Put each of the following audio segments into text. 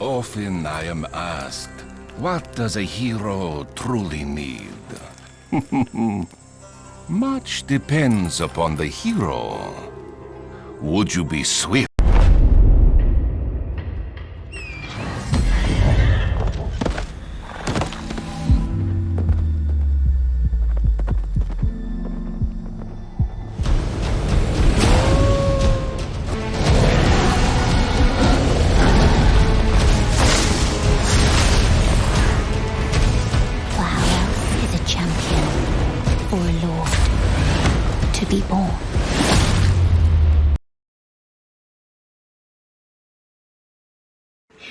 Often I am asked, what does a hero truly need? Much depends upon the hero. Would you be swift? or a lord to be born.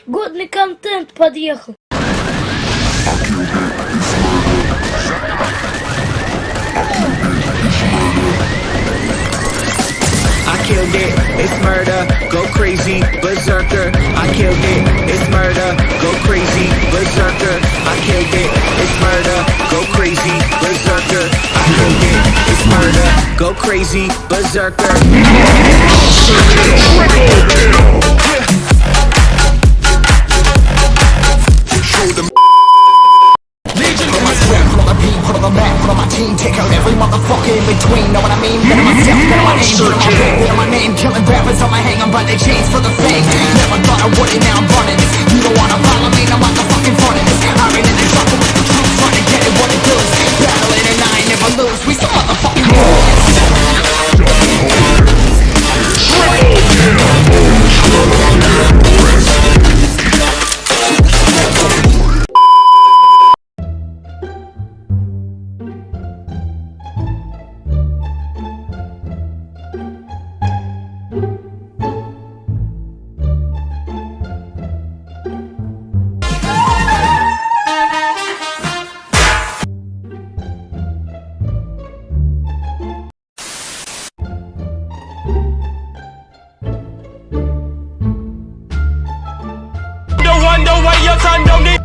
Годный контент подъехал. I killed it, it's murder, go crazy, berserker. I killed it, it's murder, go crazy, berserker. I killed it, it's murder, go crazy, go crazy, berserker. Put No way you turn down. the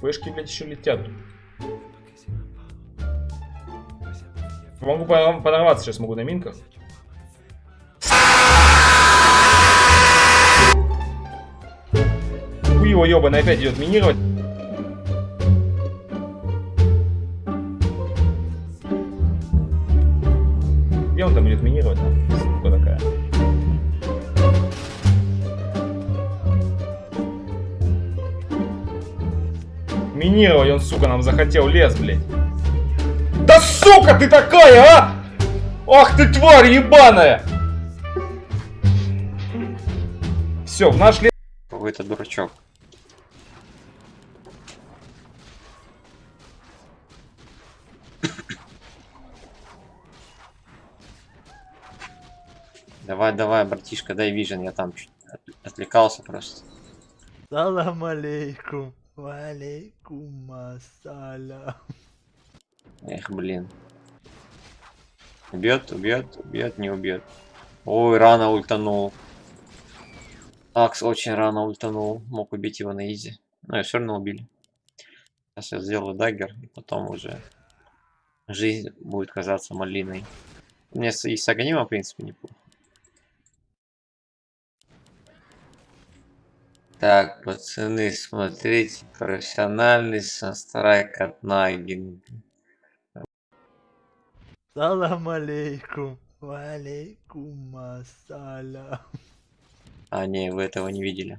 Пешки, блядь, еще летят. Могу по- подорваться сейчас могу на минках. Хуй его ебаный опять идет минировать. Где он там идет минировать? Минировать он, сука, нам захотел лес, блядь. Да сука ты такая, а! Ах ты тварь ебаная! Все, в наш лес... Какой-то дурачок. Давай, давай, братишка, дай вижен, я там чуть от- отвлекался просто. Салам алейкум. Валейкум ассалям. Эх, блин. Убьет, убьет, убьет, не убьет. Ой, рано ультанул. Axe очень рано ультанул. Мог убить его на easy. Но все равно убили. Сейчас я сделаю dagger, и потом уже жизнь будет казаться малиной. С- и с Аганима, в принципе, неплохо. Так, пацаны, смотрите, профессиональный санстрайк от Нагин. Салам алейкум. Валейкум ассалям. А, не, вы этого не видели.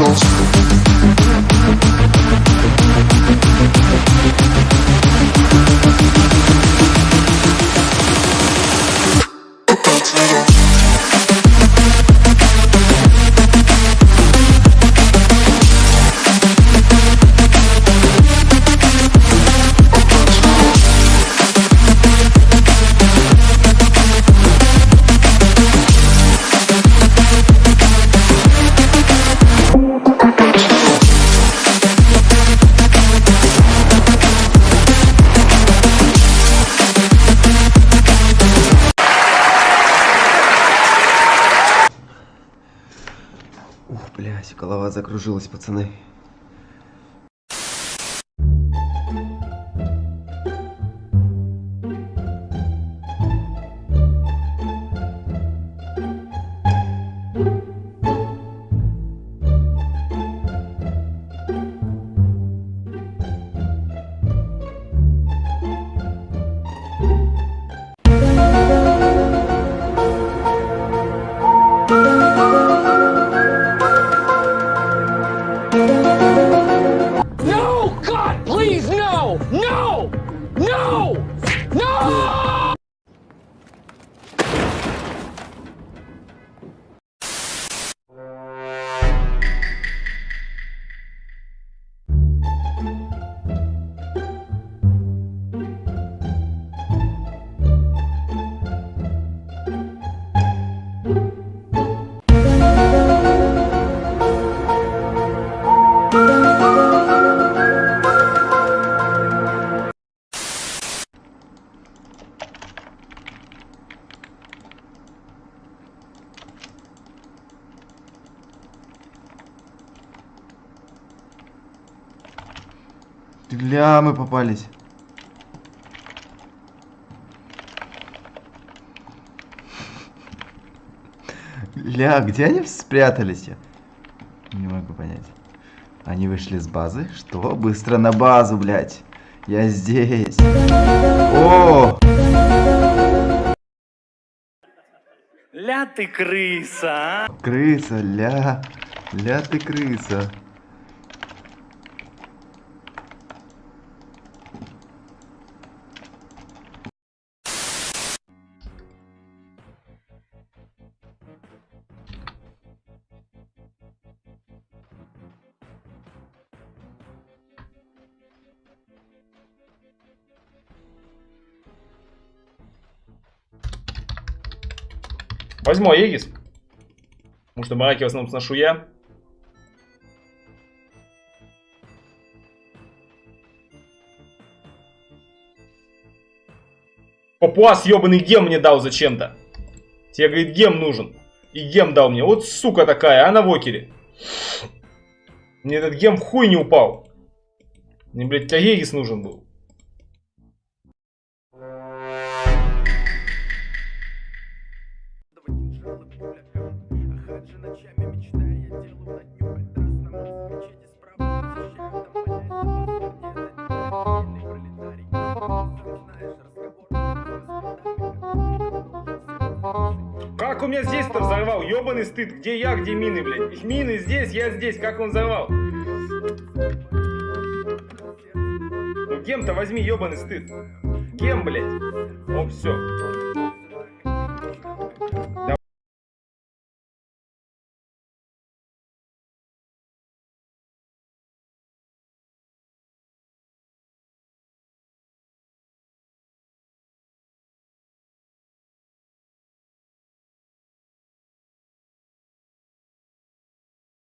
Ух, голова закружилась, пацаны. Ля, мы попались. Ля, где они спрятались? Я не могу понять. Они вышли с базы? Что? Быстро на базу, блядь. Я здесь. О! Ля ты крыса, а? Крыса, ля. Ля ты крыса. Возьму Аегис. Потому что бараки в основном сношу я. Папуас ебаный гем мне дал зачем-то. Тебе, говорит, гем нужен. И гем дал мне. Вот сука такая, а на вокере. Мне этот гем в хуй не упал. Мне, блядь, Аегис нужен был. Как у меня здесь-то взорвал? Ёбаный стыд. Где я, где мины, блядь? Мины здесь, я здесь. Как он взорвал? Ну, гем-то возьми, ёбаный стыд. Гем, блядь. О, все.